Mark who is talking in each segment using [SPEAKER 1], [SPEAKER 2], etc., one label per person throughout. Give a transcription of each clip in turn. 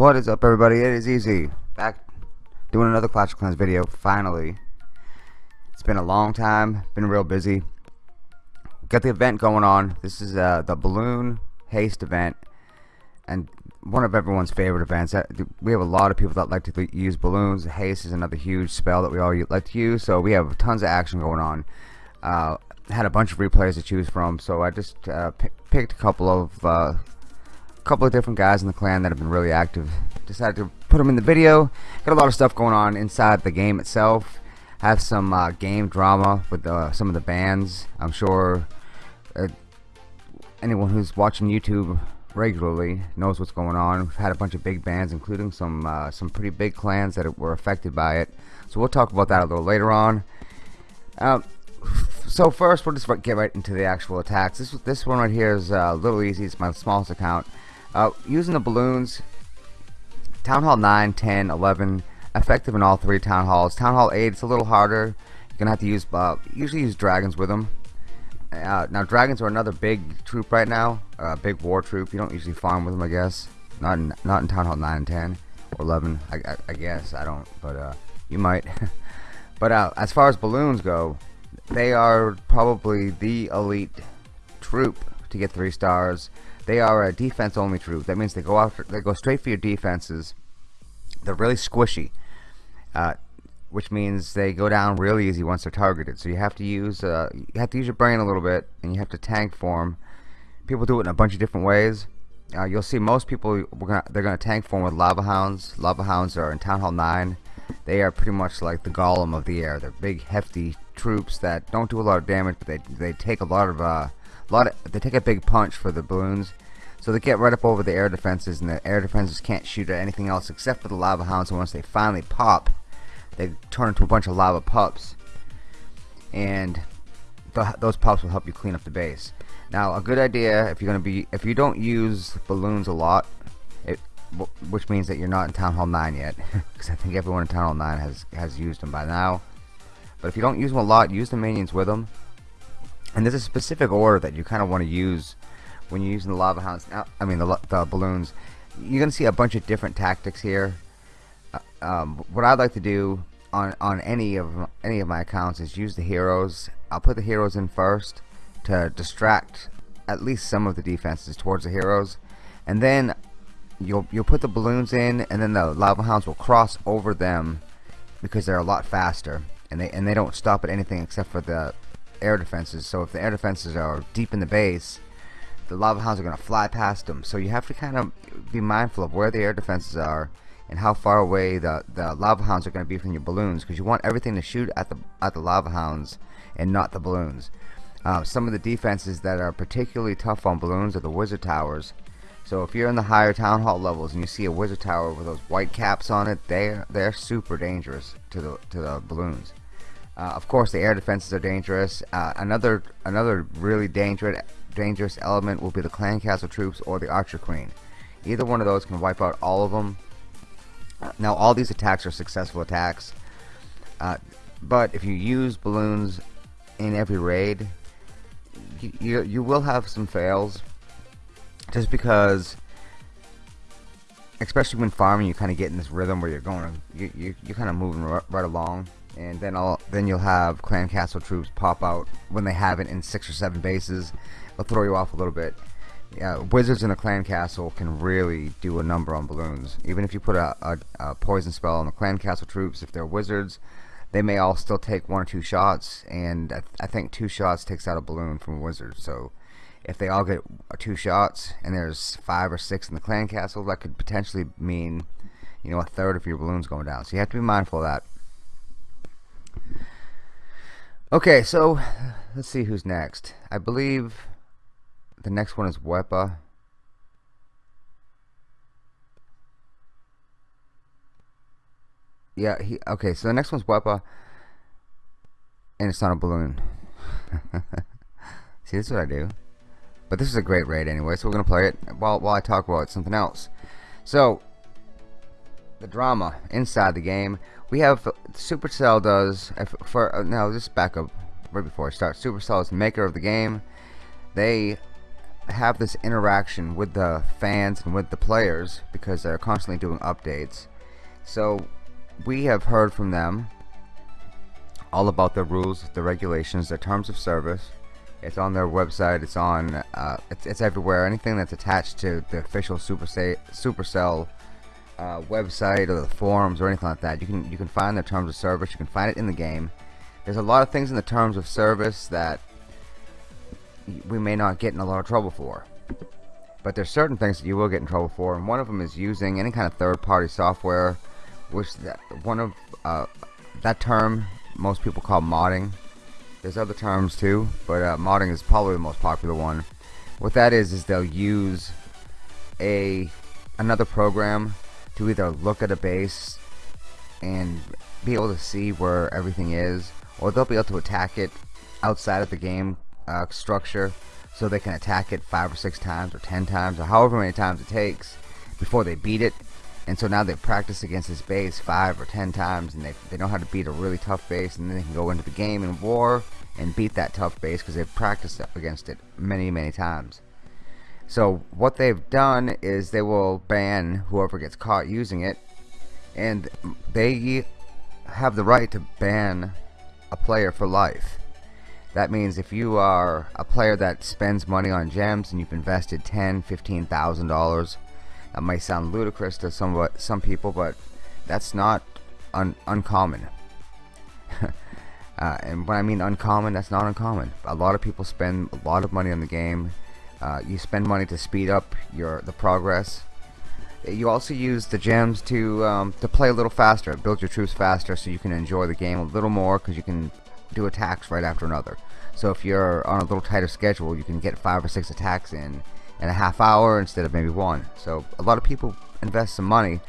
[SPEAKER 1] What is up everybody? It is Easy. Back doing another Clash of Clans video, finally. It's been a long time, been real busy. Got the event going on. This is uh, the Balloon Haste event. And one of everyone's favorite events. We have a lot of people that like to use balloons. Haste is another huge spell that we all like to use. So we have tons of action going on. Uh, had a bunch of replays to choose from. So I just uh, picked a couple of uh, couple of different guys in the clan that have been really active. Decided to put them in the video. Got a lot of stuff going on inside the game itself. Have some uh, game drama with uh, some of the bans. I'm sure uh, anyone who's watching YouTube regularly knows what's going on. We've had a bunch of big bans, including some uh, some pretty big clans that were affected by it. So we'll talk about that a little later on. Uh, so first, we'll just get right into the actual attacks. This this one right here is uh, a little easy. It's my smallest account. Uh, using the balloons, Town Hall 9, 10, 11, effective in all three Town Halls. Town Hall 8, it's a little harder. You're gonna have to use uh, usually use dragons with them. Uh, now dragons are another big troop right now, a uh, big war troop. You don't usually farm with them, I guess. Not in, not in Town Hall 9 and 10 or 11. I, I, I guess I don't, but uh, you might. but uh, as far as balloons go, they are probably the elite troop to get three stars. They are a defense only troop. That means they go after, they go straight for your defenses. They're really squishy. Which means they go down real easy once they're targeted. So you have to use uh, you have to use your brain a little bit, and you have to tank form. People do it in a bunch of different ways. Uh, you'll see most people gonna, they're gonna tank form with lava hounds. Lava hounds are in Town Hall 9. They are pretty much like the golem of the air. They're big, hefty troops that don't do a lot of damage, but they they take a lot of uh, lot of, they take a big punch for the balloons. So they get right up over the air defenses, and the air defenses can't shoot at anything else except for the lava hounds. And once they finally pop, they turn into a bunch of lava pups. And th those pups will help you clean up the base. Now a good idea if you're gonna be if you don't use balloons a lot it which means that you're not in Town Hall 9 yet because I think everyone in Town Hall 9 has has used them by now. But if you don't use them a lot use the minions with them and there's a specific order that you kind of want to use when you're using the lava hounds now I mean the, the balloons. You're gonna see a bunch of different tactics here. Uh, um, what I'd like to do on on any of any of my accounts is use the heroes. I'll put the heroes in first to distract at least some of the defenses towards the heroes, and then you'll you'll put the balloons in, and then the lava hounds will cross over them because they're a lot faster, and they and they don't stop at anything except for the air defenses. So if the air defenses are deep in the base, the lava hounds are going to fly past them. So you have to kind of be mindful of where the air defenses are and how far away the, the lava hounds are going to be from your balloons because you want everything to shoot at the at the lava hounds and not the balloons. Uh, some of the defenses that are particularly tough on balloons are the wizard towers. So if you're in the higher town hall levels and you see a wizard tower with those white caps on it, they're they're super dangerous to the to the balloons. Uh, of course, the air defenses are dangerous. Uh, another another really dangerous dangerous element will be the clan castle troops or the archer queen. Either one of those can wipe out all of them now all these attacks are successful attacks, uh, but if you use balloons in every raid, you, you, you will have some fails, just because, especially when farming, you kind of get in this rhythm where you're going, you you you're kind of moving right along, and then all then you'll have clan castle troops pop out when they have it in six or seven bases. They'll throw you off a little bit yeah, wizards in a clan castle can really do a number on balloons. Even if you put a, a, a, poison spell on the clan castle troops, if they're wizards, they may all still take one or two shots, and I, th I think two shots takes out a balloon from a wizard. So if they all get two shots, and there's five or six in the clan castle, that could potentially mean, you know, a third of your balloons going down. So you have to be mindful of that. Okay, so let's see who's next. I believe the next one is Wepa. Yeah, he okay, so the next one's Wepa and it's not a balloon. See this is what I do. But this is a great raid anyway, so we're gonna play it while while I talk about something else. So the drama inside the game. We have Supercell does for uh, now. Just back up right before I start. Supercell is maker of the game. They have this interaction with the fans and with the players because they're constantly doing updates. So we have heard from them all about the rules, the regulations, the terms of service. It's on their website. It's on. Uh, it's, it's everywhere. Anything that's attached to the official Supercell, Supercell uh, website or the forums or anything like that, you can you can find the terms of service. You can find it in the game. There's a lot of things in the terms of service that we may not get in a lot of trouble for. But there's certain things that you will get in trouble for, and one of them is using any kind of third-party software, which that one of uh, that term most people call modding. There's other terms too, but uh, modding is probably the most popular one. What that is is they'll use a another program to either look at a base and be able to see where everything is, or they'll be able to attack it outside of the game uh, structure so they can attack it five or six times or ten times or however many times it takes before they beat it. And so now they practice against this base five or ten times and they, they know how to beat a really tough base and then they can go into the game in war and beat that tough base because they've practiced against it many many times. So what they've done is they will ban whoever gets caught using it and they have the right to ban a player for life that means if you are a player that spends money on gems and you've invested ten, fifteen thousand dollars, that might sound ludicrous to some some people, but that's not un uncommon. uh, and when I mean uncommon, that's not uncommon. A lot of people spend a lot of money on the game. Uh, you spend money to speed up your the progress. You also use the gems to um, to play a little faster, build your troops faster, so you can enjoy the game a little more because you can do attacks right after another. So if you're on a little tighter schedule, you can get five or six attacks in in a half hour instead of maybe one. So a lot of people invest some money,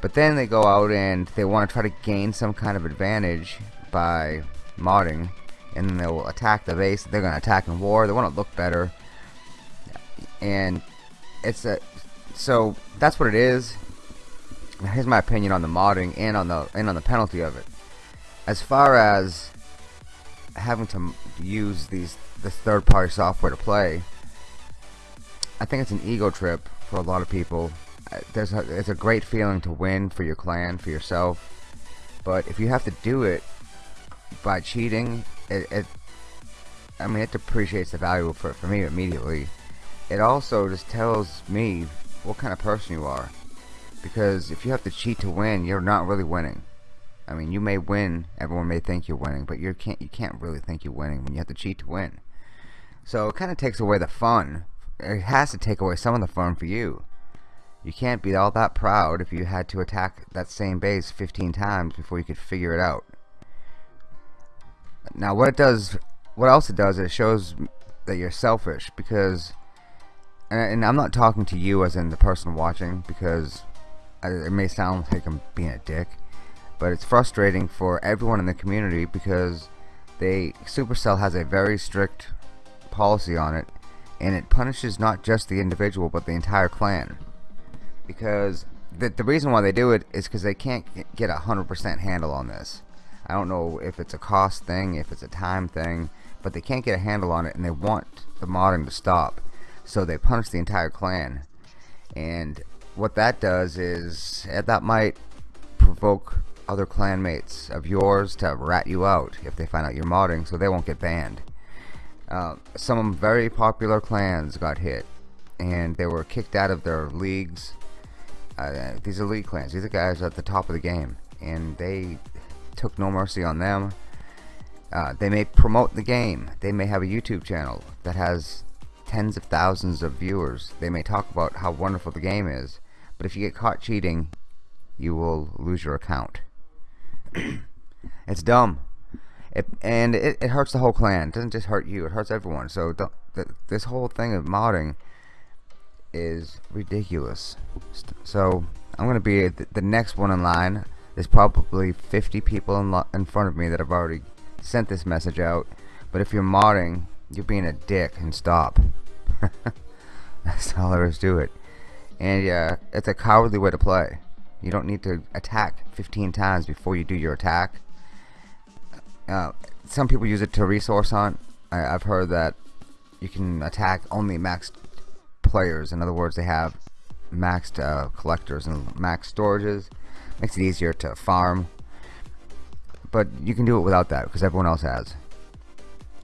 [SPEAKER 1] but then they go out and they want to try to gain some kind of advantage by modding, and then they will attack the base. They're going to attack in war. They want to look better, and it's a so that's what it is. Here's my opinion on the modding and on the and on the penalty of it. As far as having to use these this third-party software to play, I think it's an ego trip for a lot of people. Uh, there's a, it's a great feeling to win for your clan, for yourself, but if you have to do it by cheating, it, it I mean, it depreciates the value for for me immediately. It also just tells me what kind of person you are, because if you have to cheat to win, you're not really winning. I mean, you may win. Everyone may think you're winning, but you can't. You can't really think you're winning when you have to cheat to win. So it kind of takes away the fun. It has to take away some of the fun for you. You can't be all that proud if you had to attack that same base 15 times before you could figure it out. Now, what it does, what else it does, it shows that you're selfish because, and I'm not talking to you as in the person watching because it may sound like I'm being a dick but it's frustrating for everyone in the community because they Supercell has a very strict policy on it and it punishes not just the individual but the entire clan. Because the, the reason why they do it is because they can't get a hundred percent handle on this. I don't know if it's a cost thing if it's a time thing but they can't get a handle on it and they want the modding to stop. So they punish the entire clan. And what that does is eh, that might provoke other clanmates of yours to rat you out if they find out you're modding so they won't get banned. Uh, some very popular clans got hit and they were kicked out of their leagues. Uh, these are clans. These are guys at the top of the game and they took no mercy on them. Uh, they may promote the game. They may have a YouTube channel that has tens of thousands of viewers. They may talk about how wonderful the game is. But if you get caught cheating, you will lose your account. It's dumb. It, and it, it hurts the whole clan. It doesn't just hurt you, it hurts everyone. So the, the, this whole thing of modding is ridiculous. So I'm going to be the, the, next one in line. There's probably 50 people in, in front of me that have already sent this message out. But if you're modding, you're being a dick and stop. That's all there is to do it. And yeah, it's a cowardly way to play. You don't need to attack 15 times before you do your attack. Uh, some people use it to resource hunt. I, have heard that you can attack only maxed players. In other words, they have maxed uh, collectors and maxed storages. Makes it easier to farm. But you can do it without that because everyone else has.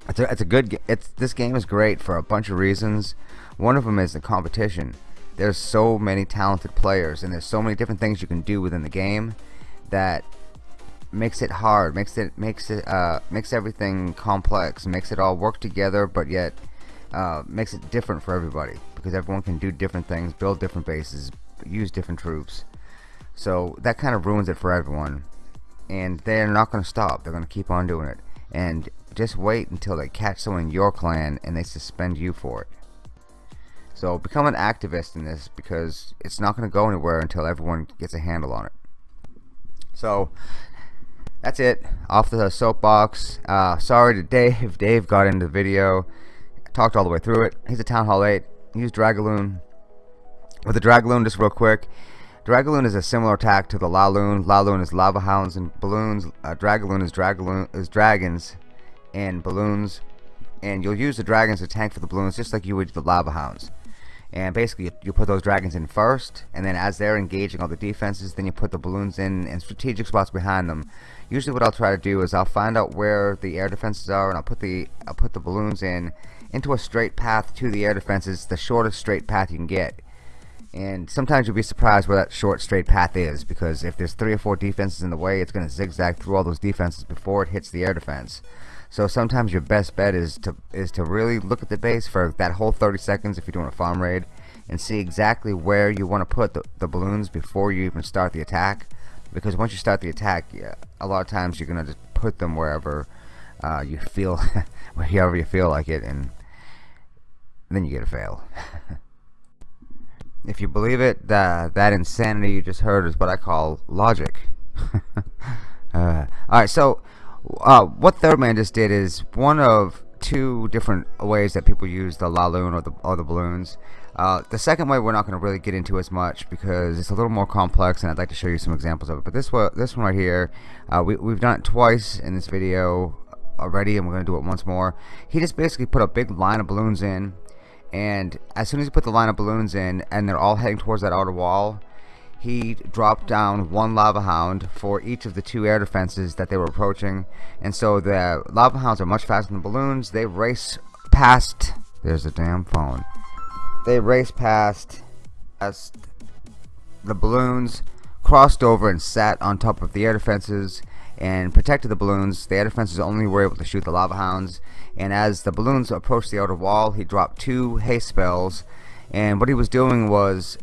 [SPEAKER 1] It's a, it's a good. It's this game is great for a bunch of reasons. One of them is the competition. There's so many talented players, and there's so many different things you can do within the game that makes it hard, makes it makes it uh, makes everything complex, makes it all work together, but yet uh, makes it different for everybody because everyone can do different things, build different bases, use different troops. So that kind of ruins it for everyone, and they're not going to stop. They're going to keep on doing it, and just wait until they catch someone in your clan and they suspend you for it. So become an activist in this because it's not going to go anywhere until everyone gets a handle on it. So that's it. Off the soapbox. Uh, sorry to Dave. Dave got into the video. Talked all the way through it. He's a Town Hall 8. Use Dragaloon. With the Dragaloon, just real quick. Dragaloon is a similar attack to the Laloon. Laloon is lava hounds and balloons. Uh, Dragaloon is Dragaloon is dragons and balloons. And you'll use the dragons to tank for the balloons just like you would the lava hounds and basically you, put those dragons in first and then as they're engaging all the defenses then you put the balloons in in strategic spots behind them. Usually what I'll try to do is I'll find out where the air defenses are and I'll put the I'll put the balloons in into a straight path to the air defenses the shortest straight path you can get. And sometimes you'll be surprised where that short straight path is because if there's three or four defenses in the way it's going to zigzag through all those defenses before it hits the air defense so sometimes your best bet is to is to really look at the base for that whole 30 seconds if you're doing a farm raid and see exactly where you want to put the, the balloons before you even start the attack. Because once you start the attack a lot of times you're gonna just put them wherever uh, you feel wherever you feel like it and then you get a fail. If you believe it that that insanity you just heard is what I call logic. Uh, alright so uh, what Third Man just did is one of two different ways that people use the Laloon or the, or the balloons. Uh, the second way we're not going to really get into as much because it's a little more complex and I'd like to show you some examples of it. But this one, this one right here, uh, we, we've done it twice in this video already and we're going to do it once more. He just basically put a big line of balloons in and as soon as he put the line of balloons in and they're all heading towards that outer wall, he dropped down one lava hound for each of the two air defenses that they were approaching. And so the lava hounds are much faster than the balloons. They race past there's a damn phone. They race past as the balloons crossed over and sat on top of the air defenses and protected the balloons. The air defenses only were able to shoot the lava hounds. And as the balloons approached the outer wall he dropped two haste spells. And what he was doing was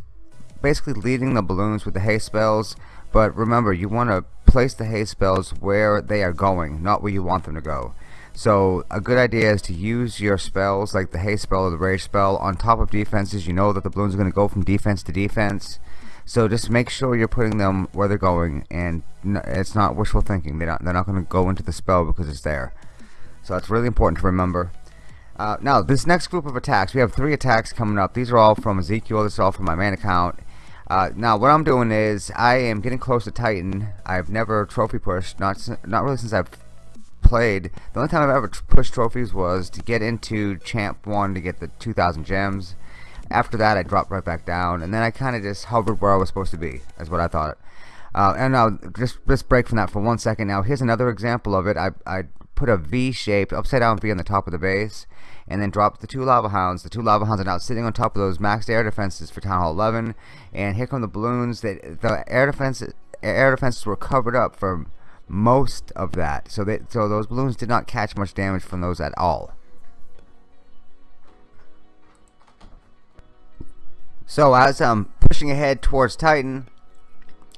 [SPEAKER 1] basically leading the balloons with the haste spells but remember you want to place the haste spells where they are going not where you want them to go. So a good idea is to use your spells like the haste spell or the rage spell on top of defenses. You know that the balloons are going to go from defense to defense. So just make sure you're putting them where they're going and it's not wishful thinking. They're not, they're not going to go into the spell because it's there. So that's really important to remember. Uh, now this next group of attacks we have three attacks coming up. These are all from Ezekiel. This is all from my main account uh, now what I'm doing is I am getting close to Titan. I've never trophy pushed, not not really since I've played. The only time I've ever pushed trophies was to get into Champ 1 to get the 2,000 gems. After that I dropped right back down and then I kind of just hovered where I was supposed to be, is what I thought. Uh, and now just, just break from that for one second. Now here's another example of it. I, I put a V-shaped upside down V on the top of the base and then dropped the two lava hounds. The two lava hounds are now sitting on top of those maxed air defenses for Town Hall 11. And here come the balloons. That the air defenses air defenses were covered up for most of that. So they so those balloons did not catch much damage from those at all. So as I'm pushing ahead towards Titan,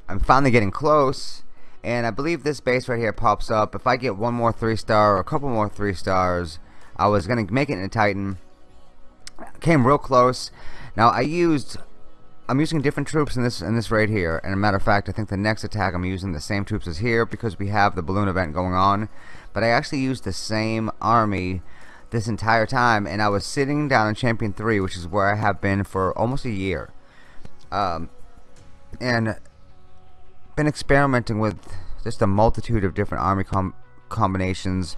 [SPEAKER 1] I'm finally getting close. And I believe this base right here pops up. If I get one more 3 star or a couple more 3 stars, I was to make it in a Titan. Came real close. Now I used I'm using different troops in this in this raid here and a matter of fact I think the next attack I'm using the same troops as here because we have the balloon event going on but I actually used the same army this entire time, and I was sitting down in Champion 3, which is where I have been for almost a year. Um, and been experimenting with just a multitude of different army com combinations.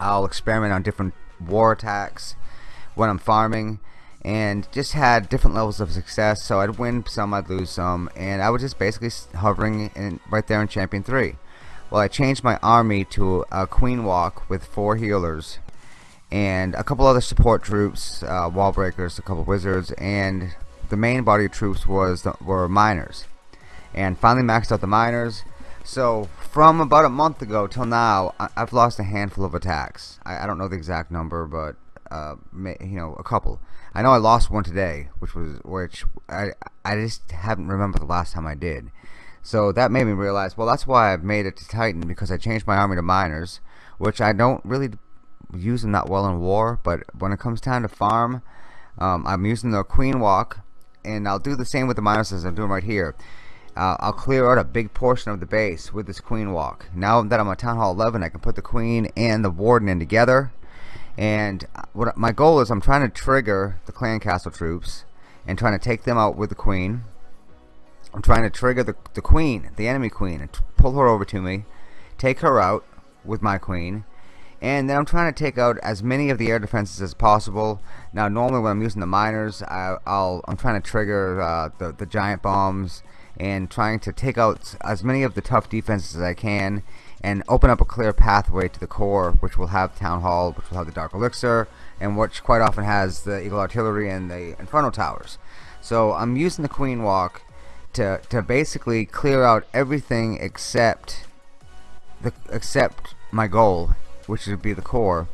[SPEAKER 1] I'll experiment on different war attacks when I'm farming and just had different levels of success. So I'd win some I'd lose some and I was just basically hovering in, right there in champion 3 well I changed my army to a queen walk with four healers and a couple other support troops uh, wall breakers a couple wizards and the main body of troops was the, were miners. And finally maxed out the miners so from about a month ago till now I, have lost a handful of attacks I, I don't know the exact number but uh, you know, a couple. I know I lost one today, which was which I I just haven't remembered the last time I did. So that made me realize, well, that's why I've made it to Titan because I changed my army to miners, which I don't really use them that well in war. But when it comes time to farm, um, I'm using the Queen Walk, and I'll do the same with the miners as I'm doing right here. Uh, I'll clear out a big portion of the base with this Queen Walk. Now that I'm at Town Hall 11, I can put the Queen and the Warden in together. And what my goal is I'm trying to trigger the clan castle troops and trying to take them out with the queen. I'm trying to trigger the, the queen the enemy queen and pull her over to me take her out with my queen. And then I'm trying to take out as many of the air defenses as possible. Now normally when I'm using the miners I, will I'm trying to trigger uh, the, the giant bombs and trying to take out as many of the tough defenses as I can and open up a clear pathway to the core which will have Town Hall, which will have the Dark Elixir, and which quite often has the Eagle Artillery and the Inferno Towers. So I'm using the Queen Walk to, to basically clear out everything except the except my goal, which would be the core.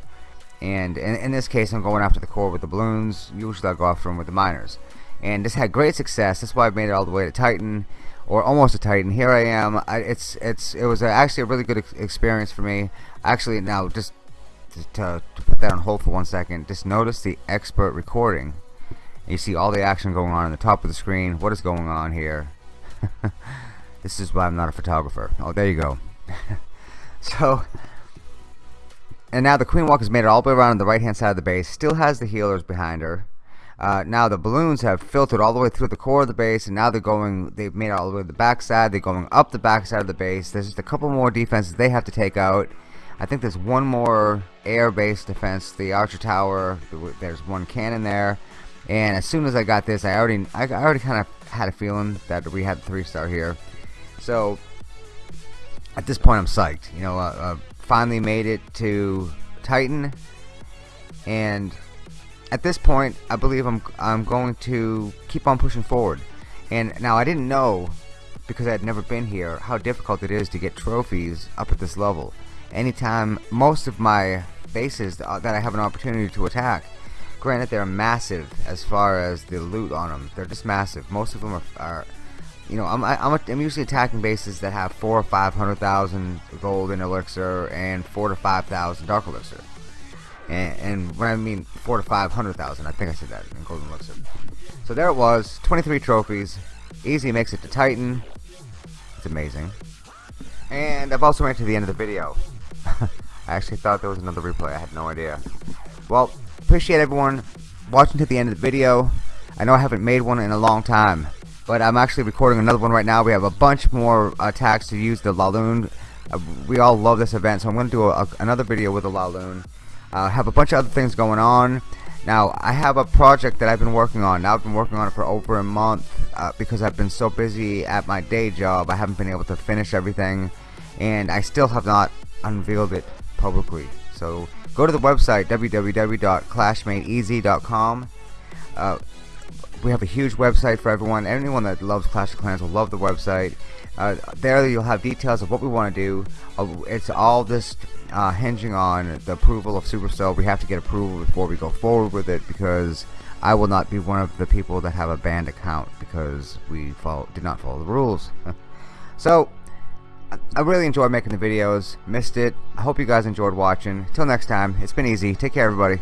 [SPEAKER 1] And in, in this case, I'm going after the core with the balloons. Usually I go after them with the miners. And this had great success. That's why I made it all the way to Titan or almost a Titan. Here I am. I, it's it's it was actually a really good ex experience for me. Actually, now just to, to, to, put that on hold for one second, just notice the expert recording. You see all the action going on in the top of the screen. What is going on here? this is why I'm not a photographer. Oh, there you go. so, and now the Queen Walk has made it all the way around on the right hand side of the base. Still has the healers behind her. Uh, now the balloons have filtered all the way through the core of the base and now they're going they've made it all the way to the backside. They're going up the backside of the base. There's just a couple more defenses they have to take out. I think there's one more air-based defense the archer tower. There's one cannon there. And as soon as I got this I already I already kind of had a feeling that we had three star here. So at this point I'm psyched you know uh, uh, finally made it to Titan. And at this point I believe I'm I'm going to keep on pushing forward. And now I didn't know because I had never been here how difficult it is to get trophies up at this level. Anytime most of my bases that uh, I have an opportunity to attack granted they're massive as far as the loot on them they're just massive. Most of them are, are you know I'm, I'm, I'm usually attacking bases that have four or five hundred thousand gold in elixir and four to five thousand dark elixir and, and when I mean four to five hundred thousand, I think I said that in Golden Elixir. So there it was, 23 trophies. Easy makes it to Titan. It's amazing. And I've also made to the end of the video. I actually thought there was another replay. I had no idea. Well, appreciate everyone watching to the end of the video. I know I haven't made one in a long time, but I'm actually recording another one right now. We have a bunch more attacks to use the Laloon. Uh, we all love this event, so I'm going to do a, a, another video with the Laloon. Uh, have a bunch of other things going on. Now, I have a project that I've been working on. Now, I've been working on it for over a month uh, because I've been so busy at my day job. I haven't been able to finish everything, and I still have not unveiled it publicly. So, go to the website www.clashmadeeasy.com. Uh, we have a huge website for everyone. Anyone that loves Clash of Clans will love the website. Uh, there you'll have details of what we want to do. Uh, it's all just uh, hinging on the approval of Supercell. We have to get approval before we go forward with it because I will not be one of the people that have a banned account because we follow, did not follow the rules. so, I really enjoyed making the videos. Missed it. I hope you guys enjoyed watching. Till next time, it's been easy. Take care, everybody.